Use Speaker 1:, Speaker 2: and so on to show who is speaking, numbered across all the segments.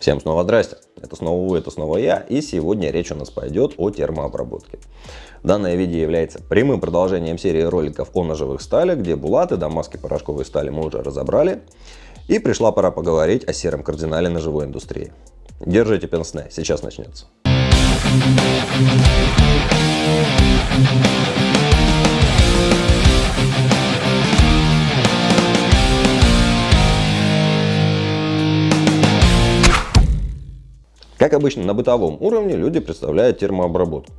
Speaker 1: Всем снова здрасте, это снова вы, это снова я, и сегодня речь у нас пойдет о термообработке. Данное видео является прямым продолжением серии роликов о ножевых сталях, где булаты, дамаски, порошковые стали мы уже разобрали, и пришла пора поговорить о сером кардинале ножевой индустрии. Держите пенсне, сейчас начнется. Как обычно на бытовом уровне люди представляют термообработку.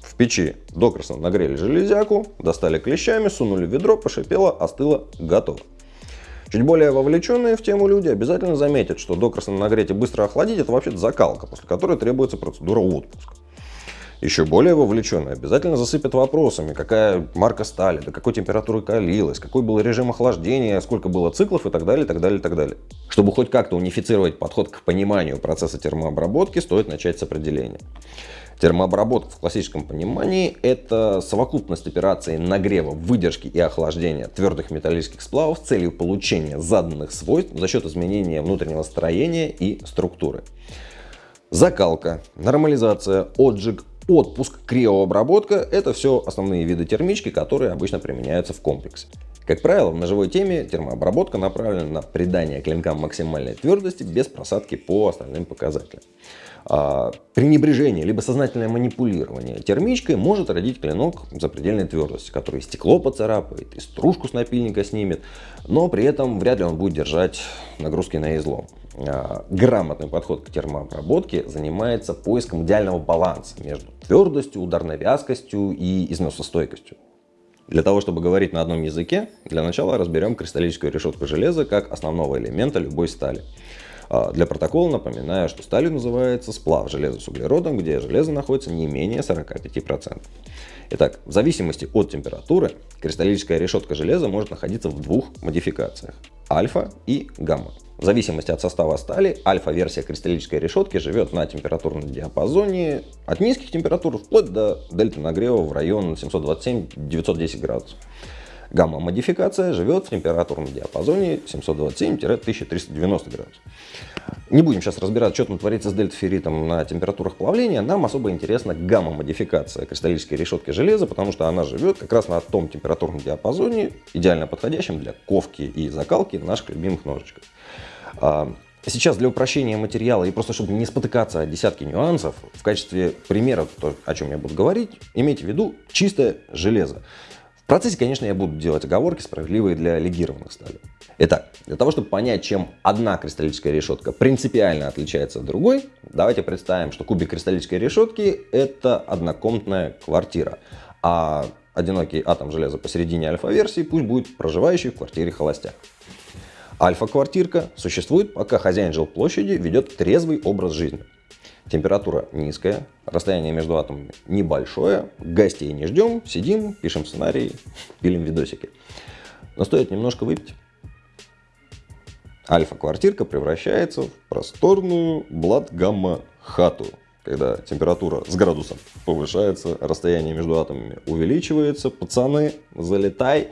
Speaker 1: В печи докрасно нагрели железяку, достали клещами, сунули в ведро, пошипело, остыло, готово. Чуть более вовлеченные в тему люди обязательно заметят, что докрасно нагреть и быстро охладить это вообще закалка, после которой требуется процедура отпуска еще более вовлеченный обязательно засыпят вопросами, какая марка стали, до какой температуры калилась, какой был режим охлаждения, сколько было циклов и так далее, так далее, так далее. Чтобы хоть как-то унифицировать подход к пониманию процесса термообработки, стоит начать с определения. Термообработка в классическом понимании – это совокупность операций нагрева, выдержки и охлаждения твердых металлических сплавов с целью получения заданных свойств за счет изменения внутреннего строения и структуры. Закалка, нормализация, отжиг, Отпуск, криообработка – это все основные виды термички, которые обычно применяются в комплексе. Как правило, в ножевой теме термообработка направлена на придание клинкам максимальной твердости без просадки по остальным показателям. А, пренебрежение либо сознательное манипулирование термичкой может родить клинок запредельной твердости, который стекло поцарапает, и стружку с напильника снимет, но при этом вряд ли он будет держать нагрузки на излом. А, грамотный подход к термообработке занимается поиском идеального баланса между твердостью, ударной вязкостью и износостойкостью. Для того, чтобы говорить на одном языке, для начала разберем кристаллическую решетку железа как основного элемента любой стали. А, для протокола напоминаю, что сталью называется сплав железа с углеродом, где железо находится не менее 45%. Итак, в зависимости от температуры, кристаллическая решетка железа может находиться в двух модификациях – альфа и гамма. В зависимости от состава стали, альфа-версия кристаллической решетки живет на температурном диапазоне от низких температур вплоть до дельта нагрева в район 727-910 градусов. Гамма-модификация живет в температурном диапазоне 727-1390 градусов. Не будем сейчас разбирать, что там творится с дельтаферритом на температурах плавления. Нам особо интересна гамма-модификация кристаллической решетки железа, потому что она живет как раз на том температурном диапазоне, идеально подходящем для ковки и закалки наших любимых ножичков. А, сейчас для упрощения материала и просто чтобы не спотыкаться о десятки нюансов, в качестве примера, о чем я буду говорить, имейте в виду чистое железо. В процессе, конечно, я буду делать оговорки, справедливые для легированных сталей. Итак, для того, чтобы понять, чем одна кристаллическая решетка принципиально отличается от другой, давайте представим, что кубик кристаллической решетки – это однокомнатная квартира, а одинокий атом железа посередине альфа-версии пусть будет проживающий в квартире холостяк. Альфа-квартирка существует, пока хозяин жилплощади ведет трезвый образ жизни. Температура низкая, расстояние между атомами небольшое, гостей не ждем, сидим, пишем сценарий, пилим видосики. Но стоит немножко выпить. Альфа-квартирка превращается в просторную блат-гамма-хату, когда температура с градусом повышается, расстояние между атомами увеличивается, пацаны, залетай,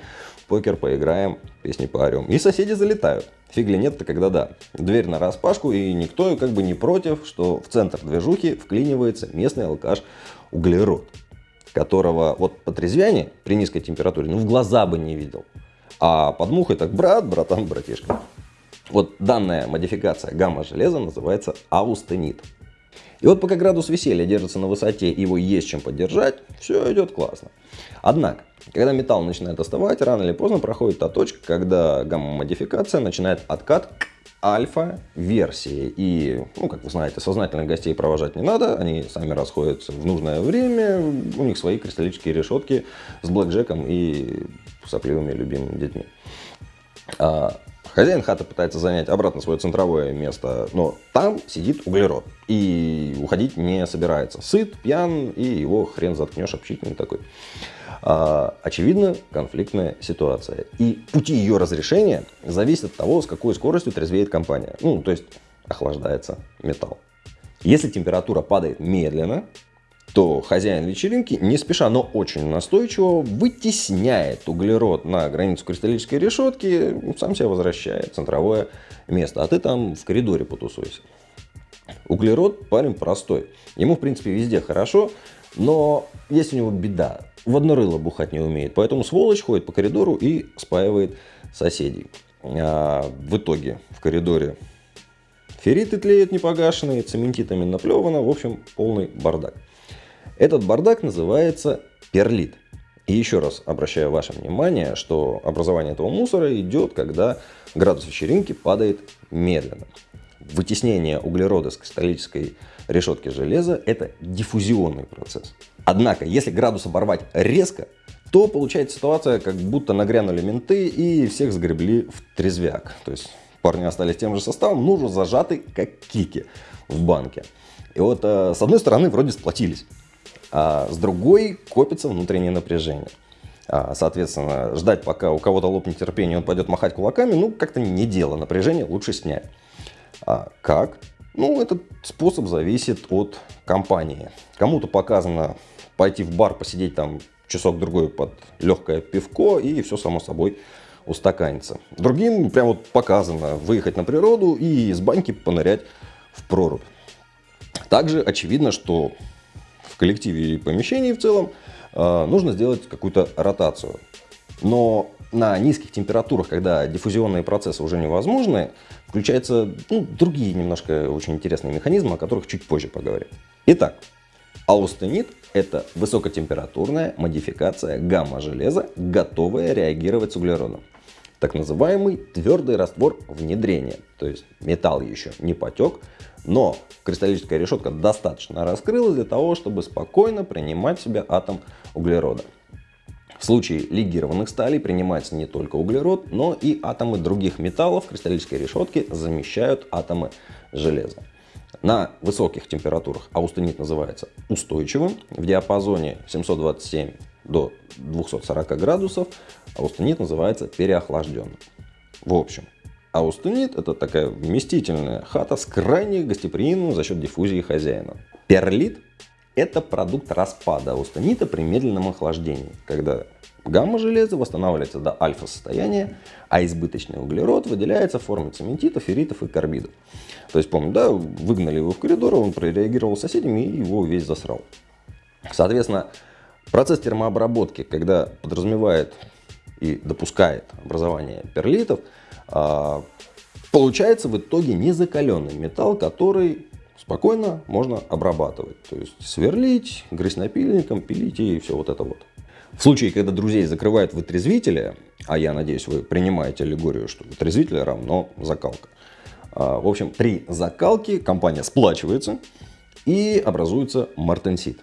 Speaker 1: покер поиграем, песни поорем. И соседи залетают. Фигли нет-то, когда да. Дверь на распашку, и никто как бы не против, что в центр движухи вклинивается местный алкаш углерод, которого вот по трезвяне при низкой температуре ну в глаза бы не видел. А под мухой так брат, братан, братишка. Вот данная модификация гамма-железа называется аустенит. И вот пока градус веселья держится на высоте, его есть чем поддержать, все идет классно. Однако, когда металл начинает остывать, рано или поздно проходит та точка, когда гамма-модификация начинает откат к альфа-версии. И, ну, как вы знаете, сознательных гостей провожать не надо, они сами расходятся в нужное время, у них свои кристаллические решетки с блэкджеком и сопливыми любимыми детьми. А, Хозяин хаты пытается занять обратно свое центровое место, но там сидит углерод и уходить не собирается. Сыт, пьян и его хрен заткнешь, общительный такой. А, очевидно, конфликтная ситуация. И пути ее разрешения зависят от того, с какой скоростью трезвеет компания. Ну, то есть охлаждается металл. Если температура падает медленно, то хозяин вечеринки не спеша, но очень настойчиво вытесняет углерод на границу кристаллической решетки, сам себя возвращает в центровое место, а ты там в коридоре потусуйся. Углерод парень простой. Ему, в принципе, везде хорошо, но есть у него беда. В одно бухать не умеет. Поэтому сволочь ходит по коридору и спаивает соседей. А в итоге в коридоре ферриты тлеют непогашенные, цементитами наплевано. В общем, полный бардак. Этот бардак называется перлит. И еще раз обращаю ваше внимание, что образование этого мусора идет, когда градус вечеринки падает медленно. Вытеснение углерода с кристаллической решетки железа – это диффузионный процесс. Однако, если градус оборвать резко, то получается ситуация, как будто нагрянули менты и всех сгребли в трезвяк. То есть парни остались тем же составом, но уже зажаты как кики в банке. И вот э, с одной стороны вроде сплотились, а с другой копится внутреннее напряжение. А, соответственно, ждать, пока у кого-то лопнет терпение, он пойдет махать кулаками, ну, как-то не дело. Напряжение лучше снять. А как? Ну, этот способ зависит от компании. Кому-то показано пойти в бар, посидеть там часок-другой под легкое пивко, и все само собой устаканится. Другим прям вот показано выехать на природу и из баньки понырять в прорубь. Также очевидно, что коллективе и помещении в целом э, нужно сделать какую-то ротацию. Но на низких температурах, когда диффузионные процессы уже невозможны, включаются ну, другие немножко очень интересные механизмы, о которых чуть позже поговорим. Итак, аустенит – это высокотемпературная модификация гамма-железа, готовая реагировать с углеродом. Так называемый твердый раствор внедрения, то есть металл еще не потек, но кристаллическая решетка достаточно раскрылась для того, чтобы спокойно принимать в себя атом углерода. В случае легированных сталей принимается не только углерод, но и атомы других металлов кристаллической решетки замещают атомы железа. На высоких температурах аустенит называется устойчивым. В диапазоне 727 до 240 градусов аустенит называется переохлажденным. В общем, аустенит это такая вместительная хата с крайне гостеприимным за счет диффузии хозяина. Перлит это продукт распада аустенита при медленном охлаждении, когда гамма железа восстанавливается до альфа состояния, а избыточный углерод выделяется в форме цементитов, ферритов и карбидов. То есть, помню, да, выгнали его в коридор, он прореагировал с соседями и его весь засрал. Соответственно, процесс термообработки, когда подразумевает и допускает образование перлитов, а, получается в итоге незакаленный металл, который спокойно можно обрабатывать. То есть сверлить, грызть напильником, пилить и все вот это вот. В случае, когда друзей закрывают вытрезвители, а я надеюсь, вы принимаете аллегорию, что вытрезвитель равно закалка. А, в общем, при закалке компания сплачивается и образуется мартенсит.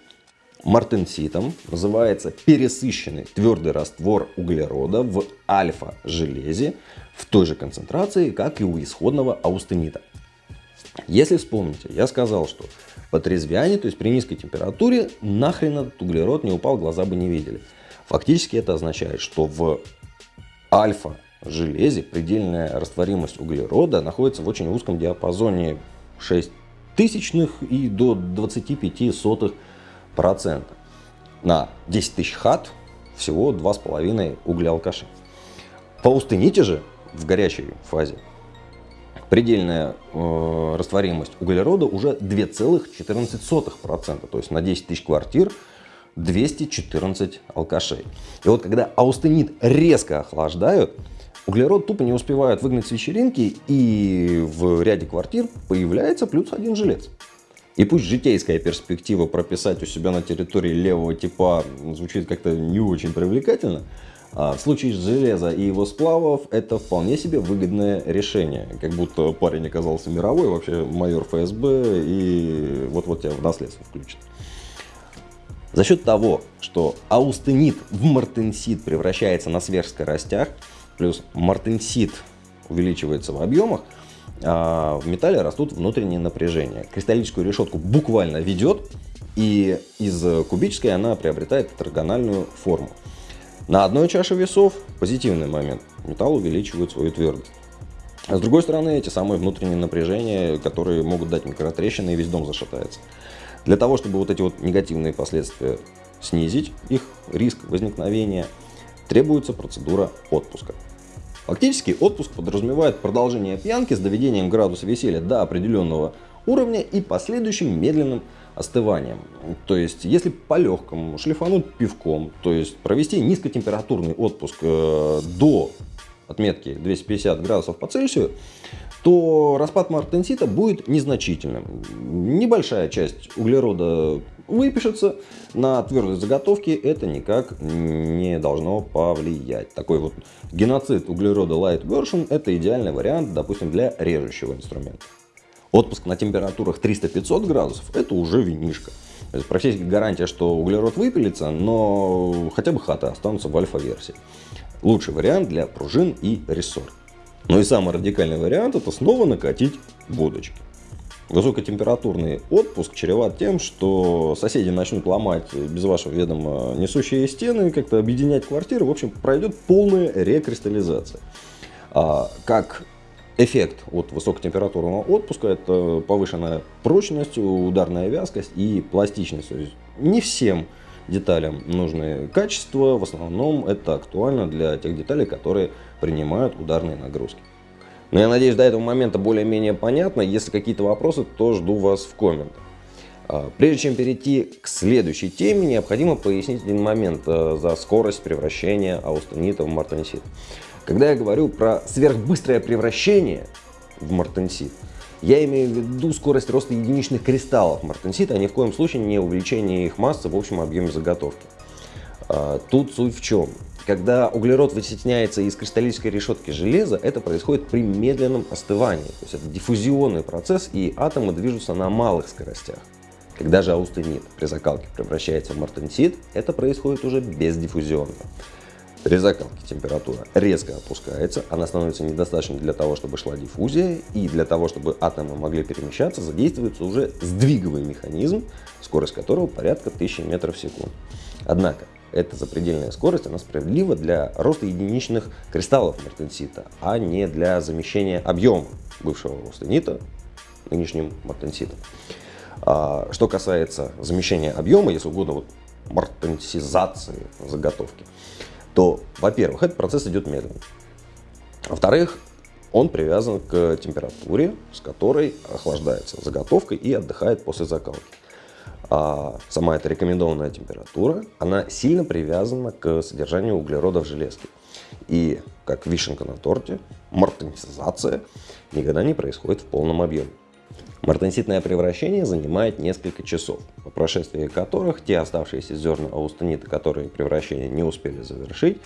Speaker 1: Мартенситом называется пересыщенный твердый раствор углерода в альфа-железе в той же концентрации, как и у исходного аустенита. Если вспомните, я сказал, что по трезвяне, то есть при низкой температуре, нахрен этот углерод не упал, глаза бы не видели. Фактически это означает, что в альфа железе предельная растворимость углерода находится в очень узком диапазоне 6 тысячных и до 25 сотых процента. На 10 тысяч хат всего 2,5 угля алкаши. По устыните же в горячей фазе предельная э, растворимость углерода уже 2,14%. То есть на 10 тысяч квартир 214 алкашей. И вот когда аустенит резко охлаждают, углерод тупо не успевает выгнать с вечеринки, и в ряде квартир появляется плюс один жилец. И пусть житейская перспектива прописать у себя на территории левого типа звучит как-то не очень привлекательно, а в случае железа и его сплавов это вполне себе выгодное решение. Как будто парень оказался мировой, вообще майор ФСБ, и вот-вот тебя в наследство включат. За счет того, что аустенит в мартенсит превращается на сверхскоростях, плюс мартенсит увеличивается в объемах, а в металле растут внутренние напряжения. Кристаллическую решетку буквально ведет, и из кубической она приобретает тетрагональную форму. На одной чаше весов позитивный момент. Металл увеличивает свою твердость. А с другой стороны, эти самые внутренние напряжения, которые могут дать микротрещины и весь дом зашатается. Для того, чтобы вот эти вот негативные последствия снизить, их риск возникновения, требуется процедура отпуска. Фактически отпуск подразумевает продолжение пьянки с доведением градуса веселья до определенного уровня и последующим медленным остыванием. То есть, если по-легкому шлифануть пивком, то есть провести низкотемпературный отпуск э, до отметки 250 градусов по Цельсию, то распад мартенсита будет незначительным. Небольшая часть углерода выпишется, на твердость заготовки это никак не должно повлиять. Такой вот геноцид углерода light version это идеальный вариант, допустим, для режущего инструмента. Отпуск на температурах 300-500 градусов – это уже винишка. То есть практически гарантия, что углерод выпилится, но хотя бы хаты останутся в альфа-версии. Лучший вариант для пружин и рессор. Ну и самый радикальный вариант – это снова накатить водочки. Высокотемпературный отпуск чреват тем, что соседи начнут ломать без вашего ведома несущие стены, как-то объединять квартиры. В общем, пройдет полная рекристаллизация. А, как Эффект от высокотемпературного отпуска – это повышенная прочность, ударная вязкость и пластичность. Не всем деталям нужны качества, в основном это актуально для тех деталей, которые принимают ударные нагрузки. Но я надеюсь, до этого момента более-менее понятно. Если какие-то вопросы, то жду вас в комментах. А, прежде чем перейти к следующей теме, необходимо пояснить один момент э, за скорость превращения аустенита в мартенсит. Когда я говорю про сверхбыстрое превращение в мартенсит, я имею в виду скорость роста единичных кристаллов мартенсита, а ни в коем случае не увеличение их массы в общем объеме заготовки. А, тут суть в чем? Когда углерод вытесняется из кристаллической решетки железа, это происходит при медленном остывании. То есть это диффузионный процесс, и атомы движутся на малых скоростях. Когда же аустенит при закалке превращается в мартенсит, это происходит уже бездиффузионно. При закалке температура резко опускается, она становится недостаточной для того, чтобы шла диффузия, и для того, чтобы атомы могли перемещаться, задействуется уже сдвиговый механизм, скорость которого порядка 1000 метров в секунду. Однако, эта запредельная скорость, она справедлива для роста единичных кристаллов мартенсита, а не для замещения объема бывшего аустенита нынешним мартенситом. А, что касается замещения объема, если угодно, вот мартенсизации заготовки, то, во-первых, этот процесс идет медленно. Во-вторых, он привязан к температуре, с которой охлаждается заготовка и отдыхает после закалки. А сама эта рекомендованная температура, она сильно привязана к содержанию углерода в железке. И, как вишенка на торте, мартенсизация никогда не происходит в полном объеме. Мартенситное превращение занимает несколько часов, по прошествии которых те оставшиеся зерна аустенита, которые превращение не успели завершить,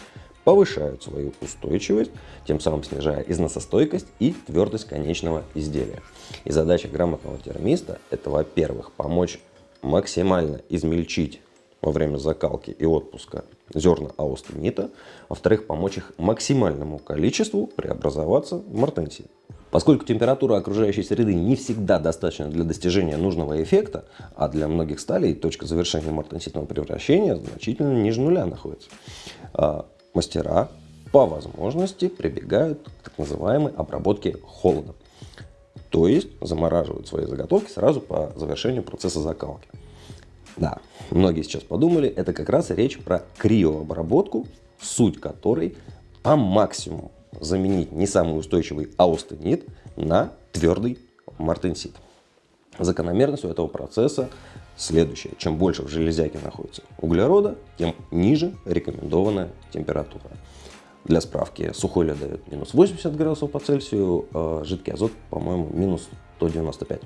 Speaker 1: повышают свою устойчивость, тем самым снижая износостойкость и твердость конечного изделия. И задача грамотного термиста – это, во-первых, помочь максимально измельчить во время закалки и отпуска зерна аустенита, во-вторых, помочь их максимальному количеству преобразоваться в мартенсит. Поскольку температура окружающей среды не всегда достаточна для достижения нужного эффекта, а для многих сталей точка завершения мартенситного превращения значительно ниже нуля находится, а, мастера по возможности прибегают к так называемой обработке холодом. То есть замораживают свои заготовки сразу по завершению процесса закалки. Да, многие сейчас подумали, это как раз речь про криообработку, суть которой по максимуму заменить не самый устойчивый аустенит на твердый мартенсит. Закономерность у этого процесса следующая. Чем больше в железяке находится углерода, тем ниже рекомендованная температура. Для справки, сухой лед дает минус 80 градусов по Цельсию, а жидкий азот, по-моему, минус 195.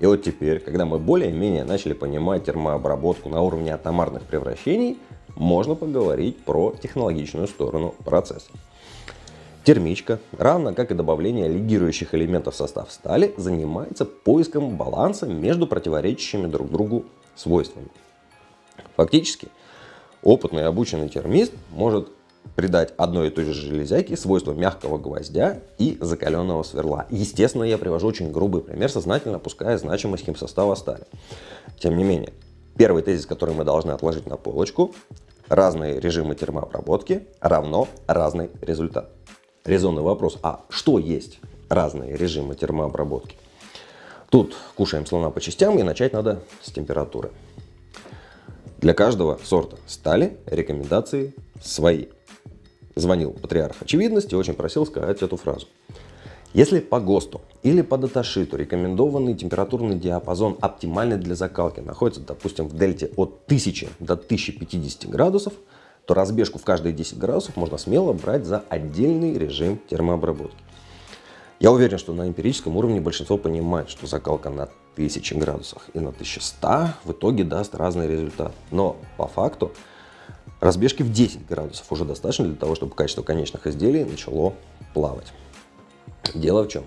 Speaker 1: И вот теперь, когда мы более-менее начали понимать термообработку на уровне атомарных превращений, можно поговорить про технологичную сторону процесса. Термичка, равно как и добавление лигирующих элементов в состав стали, занимается поиском баланса между противоречащими друг другу свойствами. Фактически, опытный обученный термист может придать одной и той же железяке свойства мягкого гвоздя и закаленного сверла. Естественно, я привожу очень грубый пример, сознательно опуская значимость химсостава стали. Тем не менее, первый тезис, который мы должны отложить на полочку, разные режимы термообработки равно разный результат резонный вопрос, а что есть разные режимы термообработки? Тут кушаем слона по частям и начать надо с температуры. Для каждого сорта стали рекомендации свои. Звонил патриарх очевидности, очень просил сказать эту фразу. Если по ГОСТу или по даташиту рекомендованный температурный диапазон оптимальный для закалки находится, допустим, в дельте от 1000 до 1050 градусов, то разбежку в каждые 10 градусов можно смело брать за отдельный режим термообработки. Я уверен, что на эмпирическом уровне большинство понимает, что закалка на 1000 градусах и на 1100 в итоге даст разный результат. Но по факту разбежки в 10 градусов уже достаточно для того, чтобы качество конечных изделий начало плавать. Дело в чем?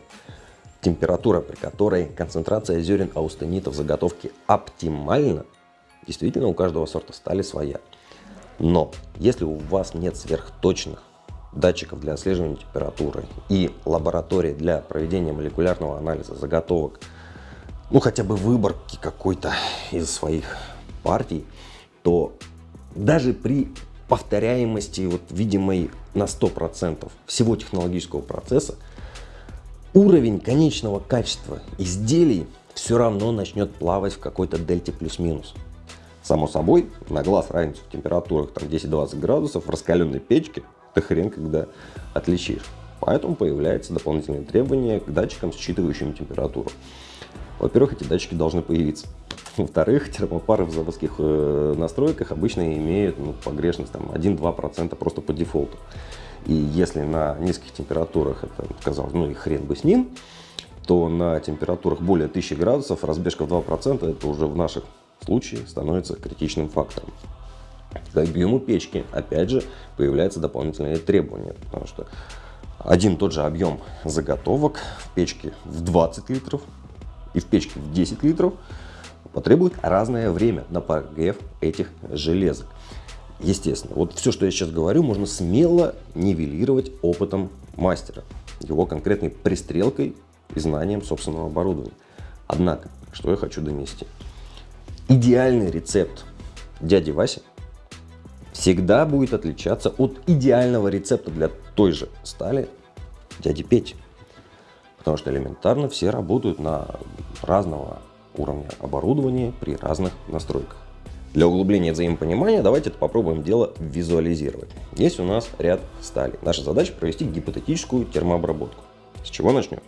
Speaker 1: Температура, при которой концентрация зерен аустенита в заготовке оптимальна, действительно у каждого сорта стали своя. Но если у вас нет сверхточных датчиков для отслеживания температуры и лаборатории для проведения молекулярного анализа заготовок, ну хотя бы выборки какой-то из своих партий, то даже при повторяемости вот видимой на 100% всего технологического процесса, уровень конечного качества изделий все равно начнет плавать в какой-то дельте плюс-минус. Само собой, на глаз разницу в температурах там 10-20 градусов в раскаленной печке ты хрен когда отличишь. Поэтому появляются дополнительные требования к датчикам, считывающим температуру. Во-первых, эти датчики должны появиться. Во-вторых, термопары в заводских э, настройках обычно имеют ну, погрешность 1-2% просто по дефолту. И если на низких температурах это, казалось, ну и хрен бы с ним, то на температурах более 1000 градусов разбежка в 2% это уже в наших случае становится критичным фактором. К объему печки, опять же, появляются дополнительные требования, потому что один тот же объем заготовок в печке в 20 литров и в печке в 10 литров потребует разное время на прогрев этих железок. Естественно, вот все, что я сейчас говорю, можно смело нивелировать опытом мастера, его конкретной пристрелкой и знанием собственного оборудования. Однако, что я хочу донести – идеальный рецепт дяди Васи всегда будет отличаться от идеального рецепта для той же стали дяди Пети. Потому что элементарно все работают на разного уровня оборудования при разных настройках. Для углубления взаимопонимания давайте попробуем дело визуализировать. Есть у нас ряд стали. Наша задача провести гипотетическую термообработку. С чего начнем?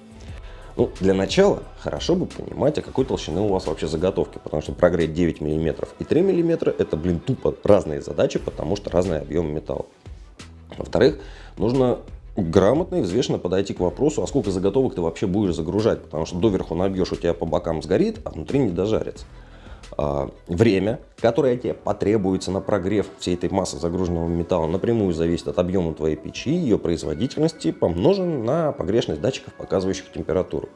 Speaker 1: Ну, для начала хорошо бы понимать, а какой толщины у вас вообще заготовки, потому что прогреть 9 мм и 3 мм это, блин, тупо разные задачи, потому что разный объем металла. Во-вторых, нужно грамотно и взвешенно подойти к вопросу, а сколько заготовок ты вообще будешь загружать, потому что доверху набьешь, у тебя по бокам сгорит, а внутри не дожарится. А, время, которое тебе потребуется на прогрев всей этой массы загруженного металла, напрямую зависит от объема твоей печи, ее производительности, помножен на погрешность датчиков, показывающих температуру.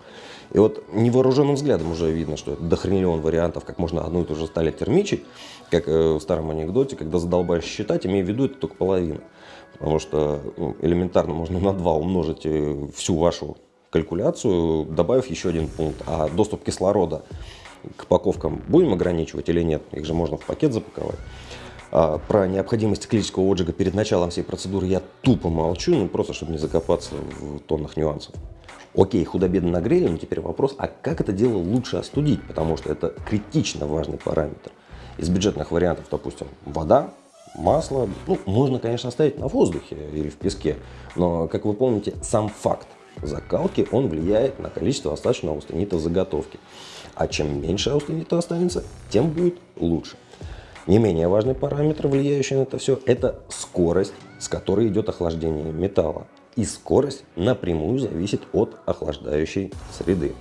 Speaker 1: И вот невооруженным взглядом уже видно, что это дохрениллион вариантов, как можно одну и ту же сталь термичить, как э, в старом анекдоте, когда задолбаешь считать, имея в виду это только половина. Потому что ну, элементарно можно на 2 умножить э, всю вашу калькуляцию, добавив еще один пункт, а доступ кислорода к упаковкам будем ограничивать или нет? Их же можно в пакет запаковать. А про необходимость циклического отжига перед началом всей процедуры я тупо молчу, ну просто чтобы не закопаться в тоннах нюансов. Окей, худо-бедно нагрели, но теперь вопрос, а как это дело лучше остудить? Потому что это критично важный параметр. Из бюджетных вариантов, допустим, вода, масло, ну, можно, конечно, оставить на воздухе или в песке, но, как вы помните, сам факт закалки, он влияет на количество остаточного аустенита в заготовке. А чем меньше аустенита останется, тем будет лучше. Не менее важный параметр, влияющий на это все, это скорость, с которой идет охлаждение металла. И скорость напрямую зависит от охлаждающей среды.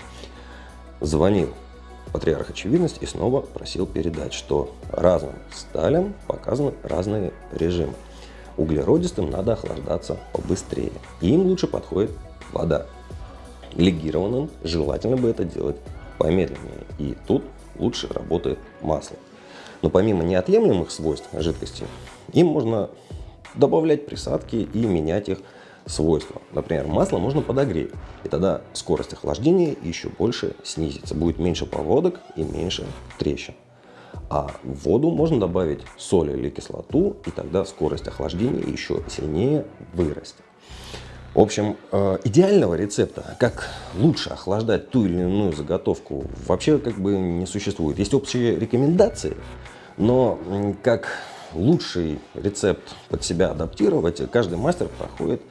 Speaker 1: Звонил патриарх очевидность и снова просил передать, что разным сталям показаны разные режимы. Углеродистым надо охлаждаться побыстрее. Им лучше подходит вода. Легированным желательно бы это делать помедленнее. И тут лучше работает масло. Но помимо неотъемлемых свойств жидкости, им можно добавлять присадки и менять их свойства. Например, масло можно подогреть, и тогда скорость охлаждения еще больше снизится. Будет меньше поводок и меньше трещин. А в воду можно добавить соль или кислоту, и тогда скорость охлаждения еще сильнее вырастет. В общем, э, идеального рецепта, как лучше охлаждать ту или иную заготовку, вообще как бы не существует. Есть общие рекомендации, но как лучший рецепт под себя адаптировать, каждый мастер проходит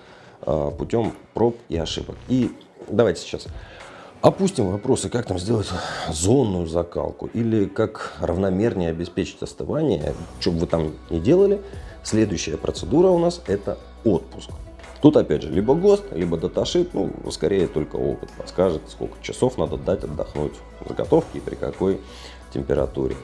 Speaker 1: э, путем проб и ошибок. И давайте сейчас опустим вопросы, как там сделать зонную закалку или как равномернее обеспечить остывание, что бы вы там ни делали. Следующая процедура у нас это отпуск. Тут опять же либо ГОСТ, либо даташит, ну скорее только опыт подскажет, сколько часов надо дать отдохнуть заготовки и при какой температуре.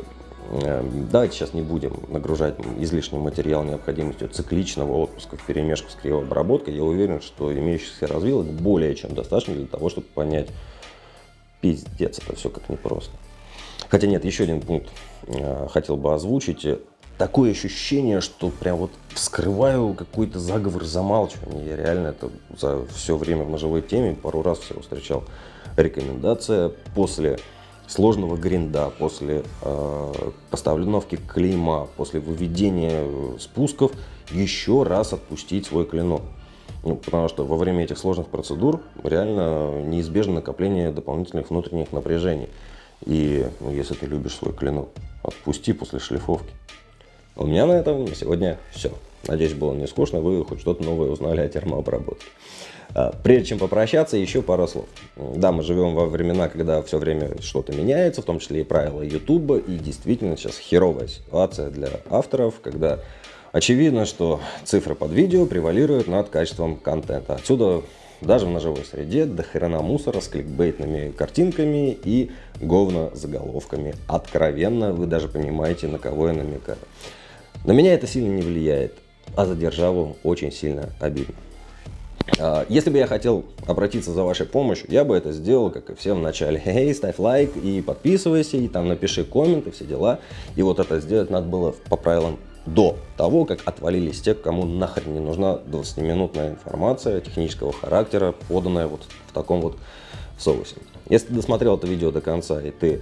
Speaker 1: Эм, давайте сейчас не будем нагружать излишний материал необходимостью цикличного отпуска в перемешку с криообработкой. Я уверен, что имеющихся развилок более чем достаточно для того, чтобы понять, пиздец, это все как непросто. Хотя нет, еще один пункт э, хотел бы озвучить. Такое ощущение, что прям вот вскрываю какой-то заговор замалчивания. Я реально это за все время в ножевой теме пару раз всего встречал. Рекомендация после сложного гринда, после э, постановки клейма, после выведения э, спусков еще раз отпустить свой клинок. Ну, потому что во время этих сложных процедур реально неизбежно накопление дополнительных внутренних напряжений. И ну, если ты любишь свой клинок, отпусти после шлифовки. У меня на этом сегодня все. Надеюсь, было не скучно, вы хоть что-то новое узнали о термообработке. А, прежде чем попрощаться, еще пару слов. Да, мы живем во времена, когда все время что-то меняется, в том числе и правила YouTube, и действительно сейчас херовая ситуация для авторов, когда очевидно, что цифры под видео превалируют над качеством контента. Отсюда даже в ножевой среде до хрена мусора с кликбейтными картинками и говно заголовками. Откровенно, вы даже понимаете, на кого я намекаю. На меня это сильно не влияет, а за державу очень сильно обидно. А, если бы я хотел обратиться за вашей помощью, я бы это сделал, как и все в начале. Эй, ставь лайк и подписывайся, и там напиши коммент и все дела. И вот это сделать надо было по правилам до того, как отвалились те, кому нахрен не нужна 20-минутная информация технического характера, поданная вот в таком вот соусе. Если ты досмотрел это видео до конца, и ты,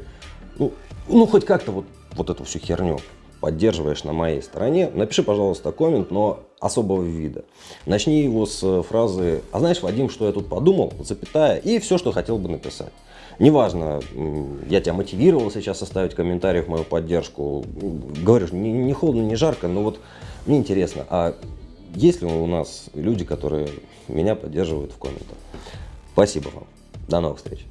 Speaker 1: ну, ну хоть как-то вот, вот эту всю херню поддерживаешь на моей стороне, напиши, пожалуйста, коммент, но особого вида. Начни его с фразы «А знаешь, Вадим, что я тут подумал?» запятая, и все, что хотел бы написать. Неважно, я тебя мотивировал сейчас оставить комментарий в мою поддержку. Говорю, не, не холодно, не жарко, но вот мне интересно, а есть ли у нас люди, которые меня поддерживают в комментах? Спасибо вам. До новых встреч.